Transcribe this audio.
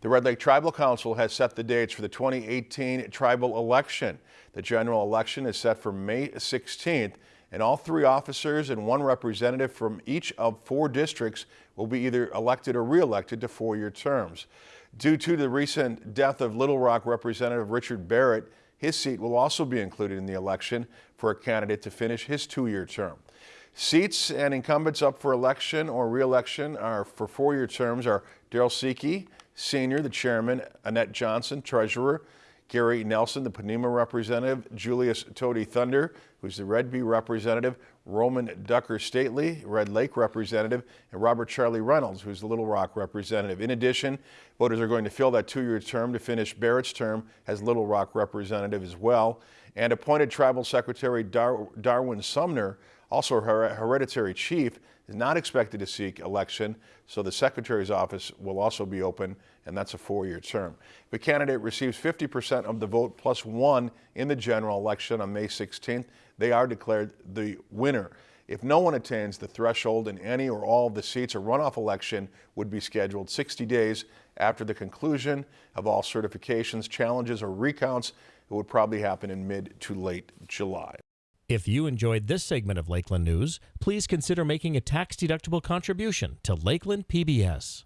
The Red Lake Tribal Council has set the dates for the 2018 tribal election. The general election is set for May 16th, and all three officers and one representative from each of four districts will be either elected or re-elected to four-year terms. Due to the recent death of Little Rock Representative Richard Barrett, his seat will also be included in the election for a candidate to finish his two-year term. Seats and incumbents up for election or re-election are for four-year terms are Darrell Seki, Senior, the Chairman, Annette Johnson, Treasurer, Gary Nelson, the Ponemah representative, Julius Toady Thunder, who's the Redby representative, Roman Ducker Stately, Red Lake representative, and Robert Charlie Reynolds, who's the Little Rock representative. In addition, voters are going to fill that two-year term to finish Barrett's term as Little Rock representative as well. And appointed Tribal Secretary Dar Darwin Sumner, also her hereditary chief, is not expected to seek election, so the Secretary's office will also be open, and that's a four-year term. If a candidate receives 50% of the vote plus one in the general election on May 16th, they are declared the winner. If no one attains the threshold in any or all of the seats, a runoff election would be scheduled 60 days after the conclusion of all certifications, challenges, or recounts. It would probably happen in mid to late July. If you enjoyed this segment of Lakeland News, please consider making a tax-deductible contribution to Lakeland PBS.